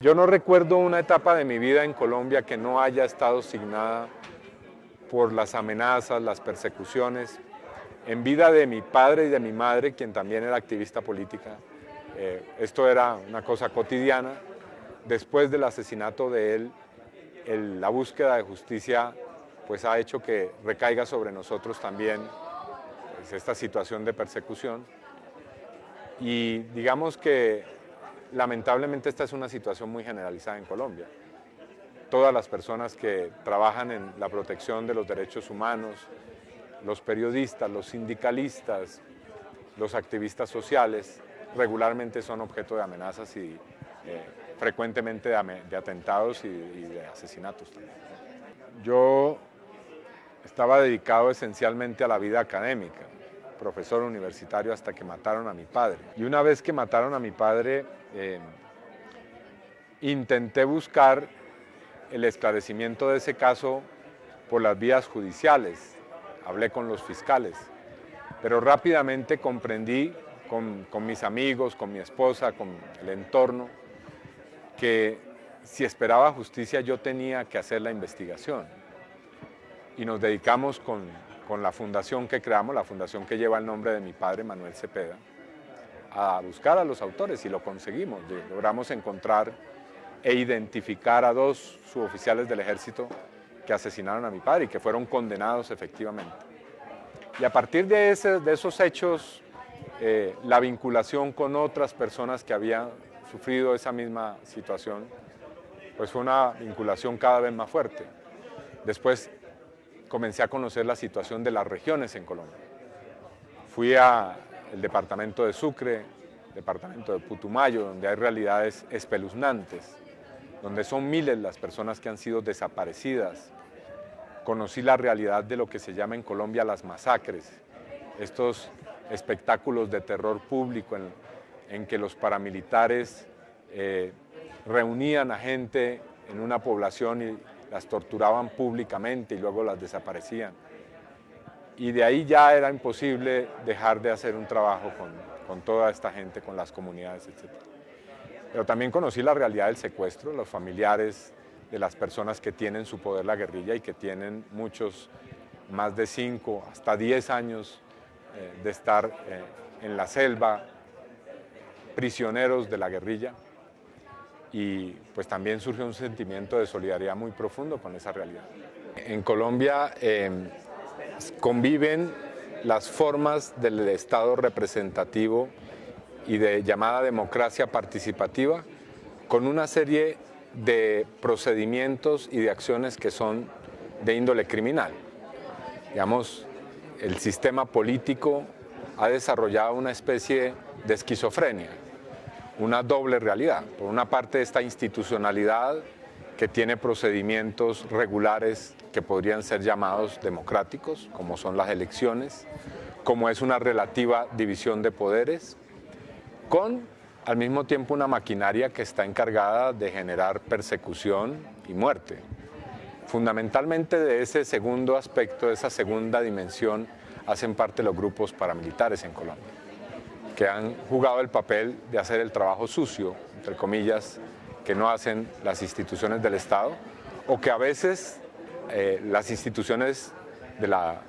Yo no recuerdo una etapa de mi vida en Colombia que no haya estado signada por las amenazas, las persecuciones, en vida de mi padre y de mi madre, quien también era activista política. Eh, esto era una cosa cotidiana. Después del asesinato de él, la búsqueda de justicia pues, ha hecho que recaiga sobre nosotros también pues, esta situación de persecución. Y digamos que Lamentablemente esta es una situación muy generalizada en Colombia. Todas las personas que trabajan en la protección de los derechos humanos, los periodistas, los sindicalistas, los activistas sociales, regularmente son objeto de amenazas y eh, frecuentemente de, atentados y, y de asesinatos también. Yo estaba dedicado esencialmente a la vida académica, profesor universitario hasta que mataron a mi padre. Y una vez que mataron a mi padre, eh, intenté buscar el esclarecimiento de ese caso por las vías judiciales, hablé con los fiscales, pero rápidamente comprendí con, mis amigos, con mi esposa, con el entorno, que si esperaba justicia yo tenía que hacer la investigación. Y nos dedicamos con la fundación que creamos, la fundación que lleva el nombre de mi padre, Manuel Cepeda, a buscar a los autores y lo conseguimos. Logramos encontrar e identificar a dos suboficiales del ejército que asesinaron a mi padre y que fueron condenados efectivamente. Y a partir de, ese, de esos hechos, eh, la vinculación con otras personas que habían sufrido esa misma situación, pues fue una vinculación cada vez más fuerte. Después comencé a conocer la situación de las regiones en Colombia. Fui al departamento de Sucre, departamento de Putumayo, donde hay realidades espeluznantes, donde son miles las personas que han sido desaparecidas. Conocí la realidad de lo que se llama en Colombia las masacres, estos espectáculos de terror público en, que los paramilitares eh, reunían a gente en una población y las torturaban públicamente y luego las desaparecían. Y de ahí ya era imposible dejar de hacer un trabajo con, con toda esta gente, con las comunidades, etc. Pero también conocí la realidad del secuestro, los familiares de las personas que tienen su poder la guerrilla y que tienen muchos, más de 5 hasta 10 años eh, de estar eh, en la selva, prisioneros de la guerrilla y pues también surge un sentimiento de solidaridad muy profundo con esa realidad. En Colombia em, conviven las formas del Estado representativo y de llamada democracia participativa con una serie de procedimientos y de acciones que son de índole criminal. Digamos, el sistema político ha desarrollado una especie de esquizofrenia, una doble realidad. Por una parte esta institucionalidad que tiene procedimientos regulares que podrían ser llamados democráticos, como son las elecciones, como es una relativa división de poderes, con al mismo tiempo una maquinaria que está encargada de generar persecución y muerte. Fundamentalmente de ese segundo aspecto, de esa segunda dimensión, hacen parte los grupos paramilitares en Colombia que han jugado el papel de hacer el trabajo sucio, entre comillas, que no hacen las instituciones del Estado, o que a veces eh, las instituciones de la,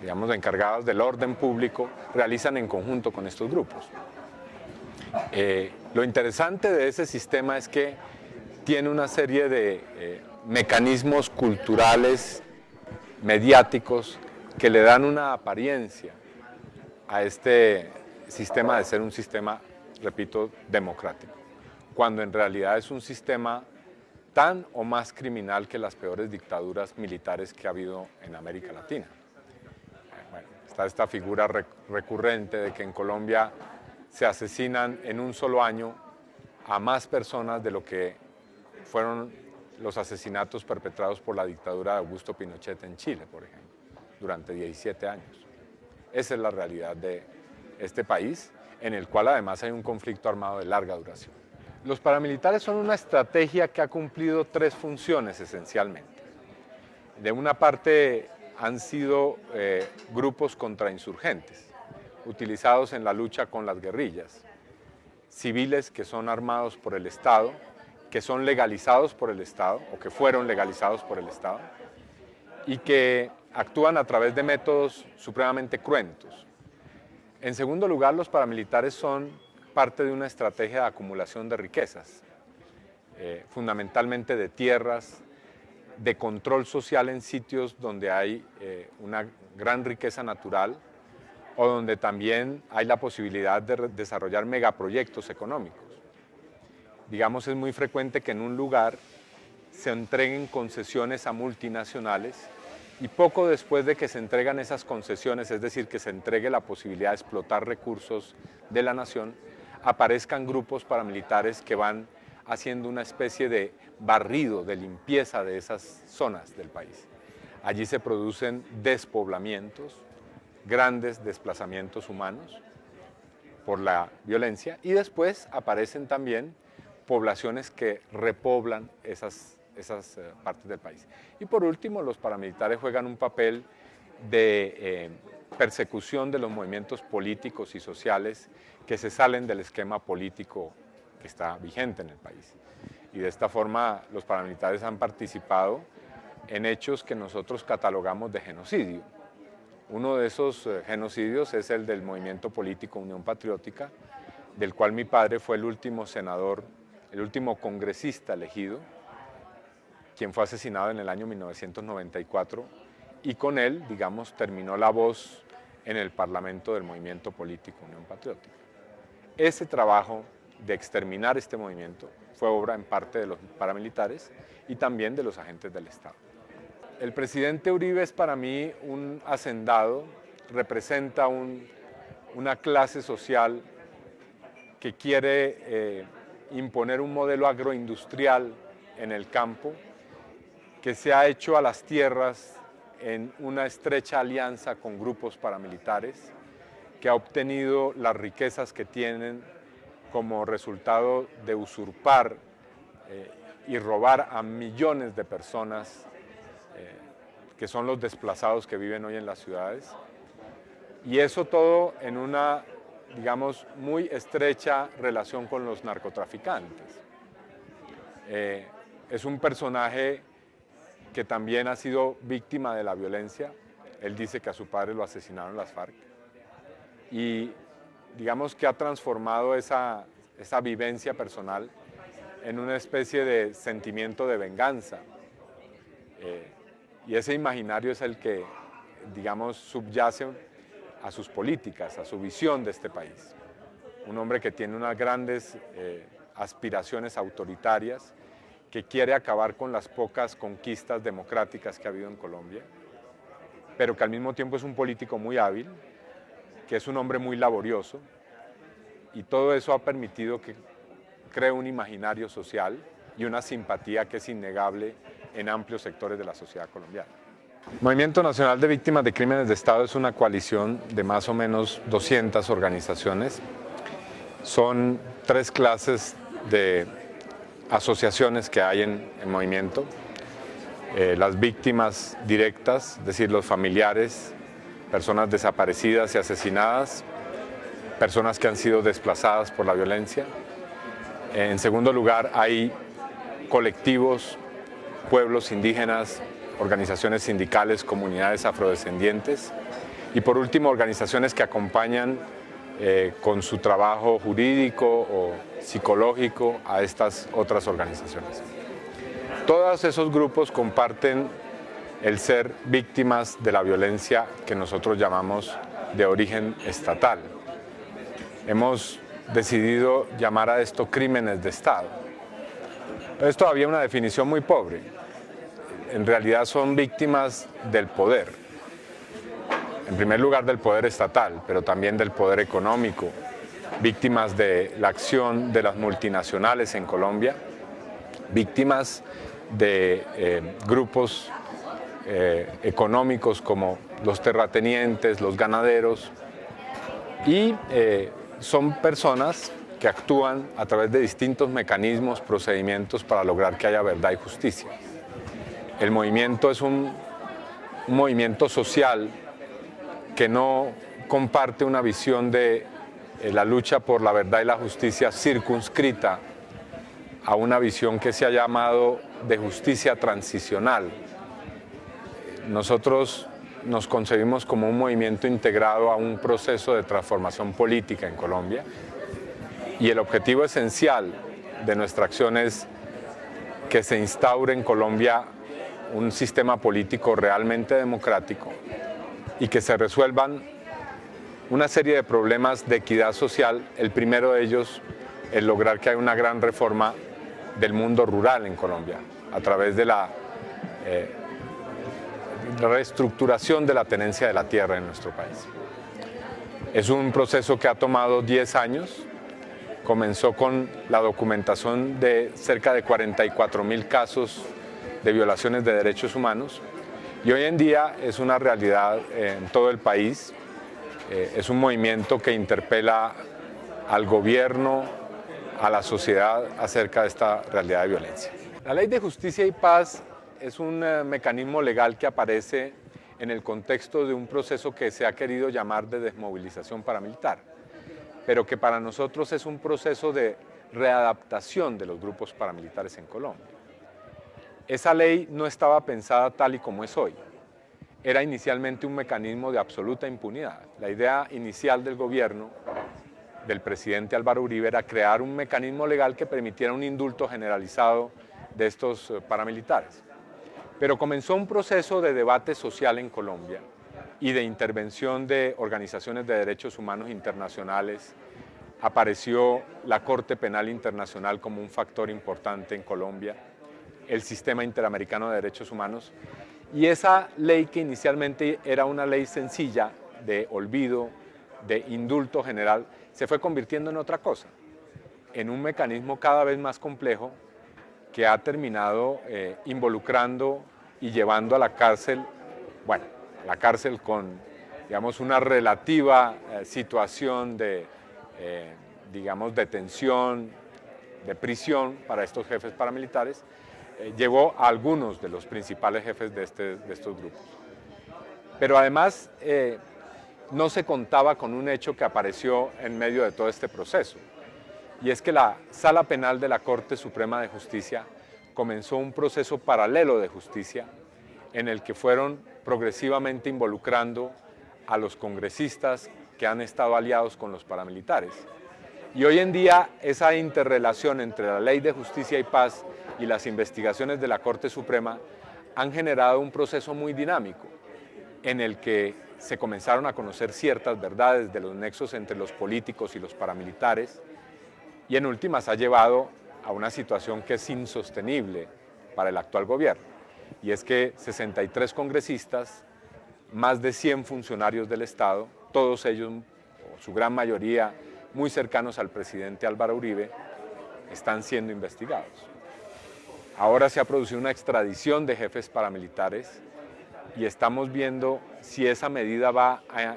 digamos, encargadas del orden público realizan en conjunto con estos grupos. Eh, lo interesante de ese sistema es que tiene una serie de eh, mecanismos culturales, mediáticos, que le dan una apariencia a este, sistema de ser un sistema, repito, democrático, cuando en realidad es un sistema tan o más criminal que las peores dictaduras militares que ha habido en América Latina. Bueno, está esta figura recurrente de que en Colombia se asesinan en un solo año a más personas de lo que fueron los asesinatos perpetrados por la dictadura de Augusto Pinochet en Chile, por ejemplo, durante 17 años. Esa es la realidad de, este país, en el cual además hay un conflicto armado de larga duración. Los paramilitares son una estrategia que ha cumplido tres funciones esencialmente. De una parte han sido eh, grupos contrainsurgentes, utilizados en la lucha con las guerrillas, civiles que son armados por el Estado que son legalizados por el Estado o que fueron legalizados por el Estado y que actúan a través de métodos supremamente cruentos. En segundo lugar, los paramilitares son parte de una estrategia de acumulación de riquezas, eh, fundamentalmente de tierras, de control social en sitios donde hay eh, una gran riqueza natural o donde también hay la posibilidad de desarrollar megaproyectos económicos. Digamos, es muy frecuente que en un lugar se entreguen concesiones a multinacionales y poco después de que se entregan esas concesiones, es decir, que se entregue la posibilidad de explotar recursos de la nación, aparezcan grupos paramilitares que van haciendo una especie de barrido, de limpieza de esas zonas del país. Allí se producen despoblamientos, grandes desplazamientos humanos por la violencia y después aparecen también poblaciones que repoblan esas, esas eh, partes del país. Y por último, los paramilitares juegan un papel de eh, persecución de los movimientos políticos y sociales que se salen del esquema político que está vigente en el país. Y de esta forma los paramilitares han participado en hechos que nosotros catalogamos de genocidio. Uno de esos eh, genocidios es el del movimiento político Unión Patriótica, del cual mi padre fue el último senador, el último congresista elegido, quien fue asesinado en el año 1994, y con él, digamos, terminó la voz en el Parlamento del movimiento político Unión Patriótica. Ese trabajo de exterminar este movimiento fue obra en parte de los paramilitares y también de los agentes del Estado. El presidente Uribe es para mí un hacendado, representa una clase social que quiere eh, imponer un modelo agroindustrial en el campo, que se ha hecho a las tierras en una estrecha alianza con grupos paramilitares, que ha obtenido las riquezas que tienen como resultado de usurpar eh, y robar a millones de personas eh, que son los desplazados que viven hoy en las ciudades. Y eso todo en una, digamos, muy estrecha relación con los narcotraficantes. Eh, es un personaje que también ha sido víctima de la violencia. Él dice que a su padre lo asesinaron las FARC. Y digamos que ha transformado esa, esa vivencia personal en una especie de sentimiento de venganza. Eh, y ese imaginario es el que, digamos, subyace a sus políticas, a su visión de este país. Un hombre que tiene unas grandes eh, aspiraciones autoritarias, que quiere acabar con las pocas conquistas democráticas que ha habido en Colombia, pero que al mismo tiempo es un político muy hábil, que es un hombre muy laborioso y todo eso ha permitido que cree un imaginario social y una simpatía que es innegable en amplios sectores de la sociedad colombiana. Movimiento Nacional de Víctimas de Crímenes de Estado es una coalición de más o menos 200 organizaciones. Son tres clases de asociaciones que hay en el movimiento. Eh, las víctimas directas, es decir, los familiares, personas desaparecidas y asesinadas, personas que han sido desplazadas por la violencia. En segundo lugar, hay colectivos, pueblos indígenas, organizaciones sindicales, comunidades afrodescendientes y por último organizaciones que acompañan eh, con su trabajo jurídico o psicológico a estas otras organizaciones. Todos esos grupos comparten el ser víctimas de la violencia que nosotros llamamos de origen estatal. Hemos decidido llamar a esto crímenes de Estado. Es todavía una definición muy pobre. En realidad son víctimas del poder. En primer lugar del poder estatal, pero también del poder económico, víctimas de la acción de las multinacionales en Colombia, víctimas de eh, grupos eh, económicos como los terratenientes, los ganaderos, y eh, son personas que actúan a través de distintos mecanismos, procedimientos para lograr que haya verdad y justicia. El movimiento es un, un movimiento social que no comparte una visión de eh, la lucha por la verdad y la justicia circunscrita a una visión que se ha llamado de justicia transicional. Nosotros nos concebimos como un movimiento integrado a un proceso de transformación política en Colombia y el objetivo esencial de nuestra acción es que se instaure en Colombia un sistema político realmente democrático y que se resuelvan una serie de problemas de equidad social, el primero de ellos es lograr que haya una gran reforma del mundo rural en Colombia, a través de la eh, reestructuración de la tenencia de la tierra en nuestro país. Es un proceso que ha tomado 10 años, comenzó con la documentación de cerca de 44 mil casos de violaciones de derechos humanos y hoy en día es una realidad en todo el país, eh, es un movimiento que interpela al gobierno, a la sociedad acerca de esta realidad de violencia. La Ley de Justicia y Paz es un eh, mecanismo legal que aparece en el contexto de un proceso que se ha querido llamar de desmovilización paramilitar, pero que para nosotros es un proceso de readaptación de los grupos paramilitares en Colombia. Esa ley no estaba pensada tal y como es hoy. Era inicialmente un mecanismo de absoluta impunidad. La idea inicial del gobierno del presidente Álvaro Uribe era crear un mecanismo legal que permitiera un indulto generalizado de estos eh, paramilitares. Pero comenzó un proceso de debate social en Colombia y de intervención de organizaciones de derechos humanos internacionales. Apareció la Corte Penal Internacional como un factor importante en Colombia, el Sistema Interamericano de Derechos Humanos, y esa ley que inicialmente era una ley sencilla de olvido, de indulto general, se fue convirtiendo en otra cosa, en un mecanismo cada vez más complejo que ha terminado eh, involucrando y llevando a la cárcel, bueno, la cárcel con, digamos, una relativa eh, situación de, eh, digamos, detención, de prisión para estos jefes paramilitares, llevó a algunos de los principales jefes de, este, de estos grupos. Pero además, no se contaba con un hecho que apareció en medio de todo este proceso, y es que la Sala Penal de la Corte Suprema de Justicia comenzó un proceso paralelo de justicia en el que fueron progresivamente involucrando a los congresistas que han estado aliados con los paramilitares. Y hoy en día esa interrelación entre la Ley de Justicia y Paz y las investigaciones de la Corte Suprema han generado un proceso muy dinámico en el que se comenzaron a conocer ciertas verdades de los nexos entre los políticos y los paramilitares y en últimas ha llevado a una situación que es insostenible para el actual gobierno y es que 63 congresistas, más de 100 funcionarios del Estado, todos ellos, o su gran mayoría, muy cercanos al presidente Álvaro Uribe, están siendo investigados. Ahora se ha producido una extradición de jefes paramilitares y estamos viendo si esa medida va a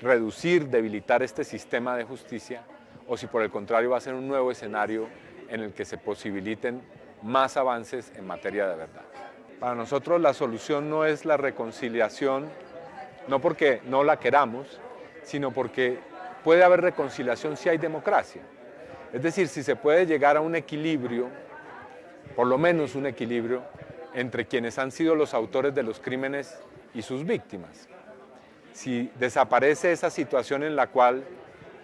reducir, debilitar este sistema de justicia o si por el contrario va a ser un nuevo escenario en el que se posibiliten más avances en materia de verdad. Para nosotros la solución no es la reconciliación, no porque no la queramos, sino porque puede haber reconciliación si hay democracia. Es decir, si se puede llegar a un equilibrio, por lo menos un equilibrio, entre quienes han sido los autores de los crímenes y sus víctimas. Si desaparece esa situación en la cual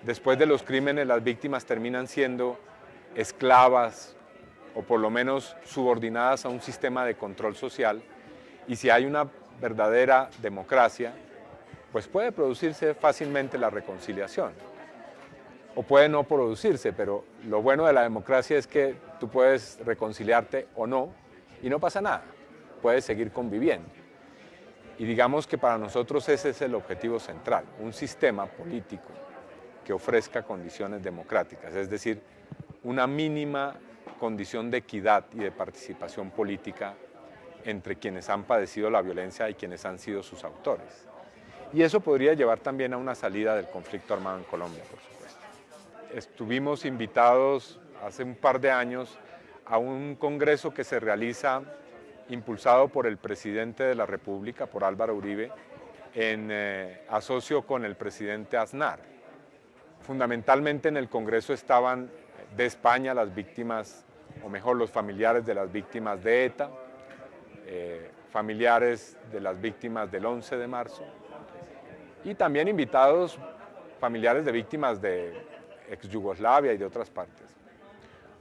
después de los crímenes las víctimas terminan siendo esclavas o por lo menos subordinadas a un sistema de control social y si hay una verdadera democracia, pues puede producirse fácilmente la reconciliación. O puede no producirse, pero lo bueno de la democracia es que tú puedes reconciliarte o no, y no pasa nada, puedes seguir conviviendo. Y digamos que para nosotros ese es el objetivo central, un sistema político que ofrezca condiciones democráticas, es decir, una mínima condición de equidad y de participación política entre quienes han padecido la violencia y quienes han sido sus autores. Y eso podría llevar también a una salida del conflicto armado en Colombia, por supuesto. Estuvimos invitados hace un par de años a un congreso que se realiza impulsado por el presidente de la República, por Álvaro Uribe, en eh, asocio con el presidente Aznar. Fundamentalmente en el congreso estaban de España, las víctimas, o mejor, los familiares de las víctimas de ETA, eh, familiares de las víctimas del 11 de marzo, y también invitados familiares de víctimas de ex Yugoslavia y de otras partes.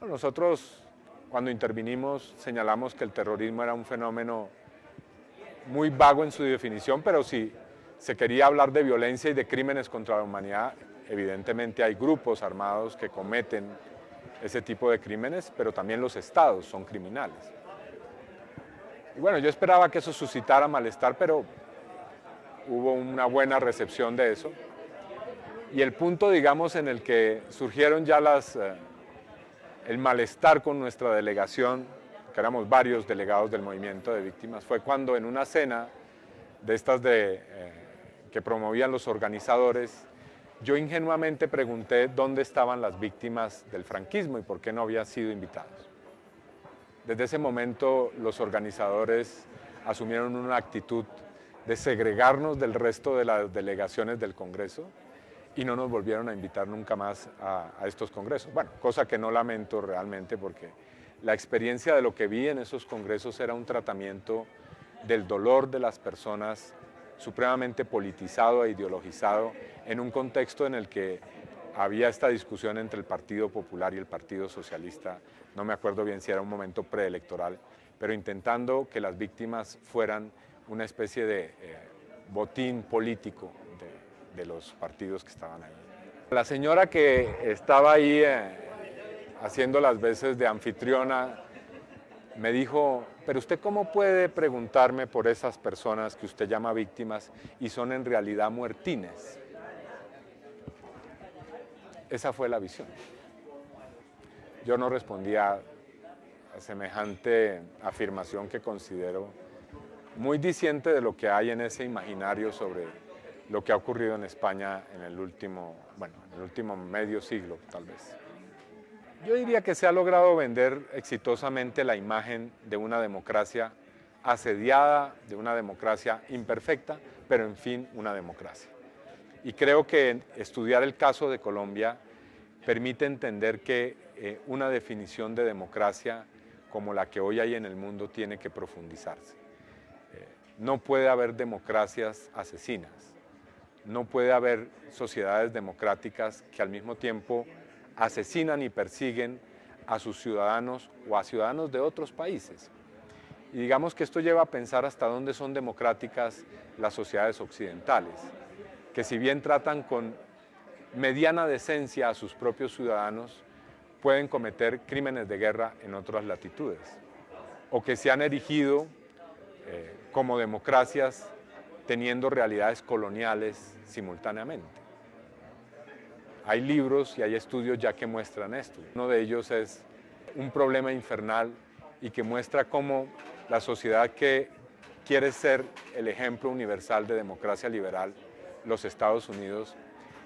nosotros cuando intervinimos señalamos que el terrorismo era un fenómeno muy vago en su definición, pero si se quería hablar de violencia y de crímenes contra la humanidad, evidentemente hay grupos armados que cometen ese tipo de crímenes, pero también los estados son criminales. Y bueno, yo esperaba que eso suscitara malestar, pero hubo una buena recepción de eso. Y el punto, digamos, en el que surgieron ya eh, el malestar con nuestra delegación, que éramos varios delegados del movimiento de víctimas, fue cuando en una cena de estas eh, que promovían los organizadores, yo ingenuamente pregunté dónde estaban las víctimas del franquismo y por qué no habían sido invitados. Desde ese momento los organizadores asumieron una actitud de segregarnos del resto de las delegaciones del Congreso y no nos volvieron a invitar nunca más a, estos congresos. Bueno, cosa que no lamento realmente porque la experiencia de lo que vi en esos congresos era un tratamiento del dolor de las personas supremamente politizado e ideologizado en un contexto en el que había esta discusión entre el Partido Popular y el Partido Socialista, no me acuerdo bien si era un momento preelectoral, pero intentando que las víctimas fueran una especie de eh, botín político de, los partidos que estaban ahí. La señora que estaba ahí eh, haciendo las veces de anfitriona me dijo, pero usted cómo puede preguntarme por esas personas que usted llama víctimas y son en realidad muertines. Esa fue la visión. Yo no respondía a semejante afirmación que considero muy diciente de lo que hay en ese imaginario sobre lo que ha ocurrido en España en el último, bueno, en el último medio siglo, tal vez. Yo diría que se ha logrado vender exitosamente la imagen de una democracia asediada, de una democracia imperfecta, pero en fin, una democracia. Y creo que estudiar el caso de Colombia permite entender que eh, una definición de democracia como la que hoy hay en el mundo tiene que profundizarse. Eh, no puede haber democracias asesinas, no puede haber sociedades democráticas que al mismo tiempo asesinan y persiguen a sus ciudadanos o a ciudadanos de otros países. Y digamos que esto lleva a pensar hasta dónde son democráticas las sociedades occidentales, que si bien tratan con mediana decencia a sus propios ciudadanos, pueden cometer crímenes de guerra en otras latitudes, o que se han erigido eh, como democracias teniendo realidades coloniales simultáneamente. Hay libros y hay estudios ya que muestran esto. Uno de ellos es un problema infernal y que muestra cómo la sociedad que quiere ser el ejemplo universal de democracia liberal, los Estados Unidos,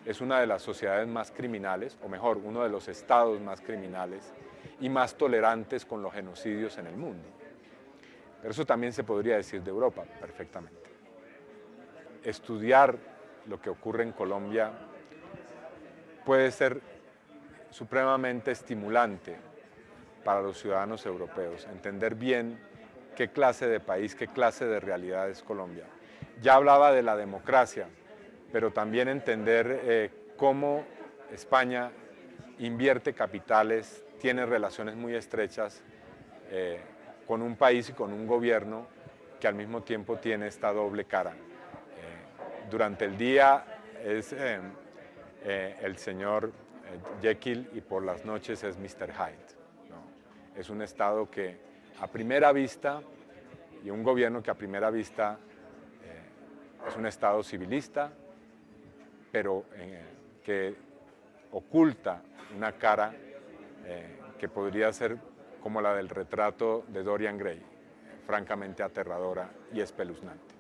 es una de las sociedades más criminales, o mejor, uno de los estados más criminales y más tolerantes con los genocidios en el mundo. Pero eso también se podría decir de Europa perfectamente. Estudiar lo que ocurre en Colombia puede ser supremamente estimulante para los ciudadanos europeos, entender bien qué clase de país, qué clase de realidad es Colombia. Ya hablaba de la democracia, pero también entender eh, cómo España invierte capitales, tiene relaciones muy estrechas eh, con un país y con un gobierno que al mismo tiempo tiene esta doble cara. Eh, durante el día es eh, el señor eh, Jekyll y por las noches es Mr. Hyde. Es un Estado que a primera vista y un gobierno que a primera vista eh, es un Estado civilista, pero que oculta una cara que podría ser como la del retrato de Dorian Gray, francamente aterradora y espeluznante.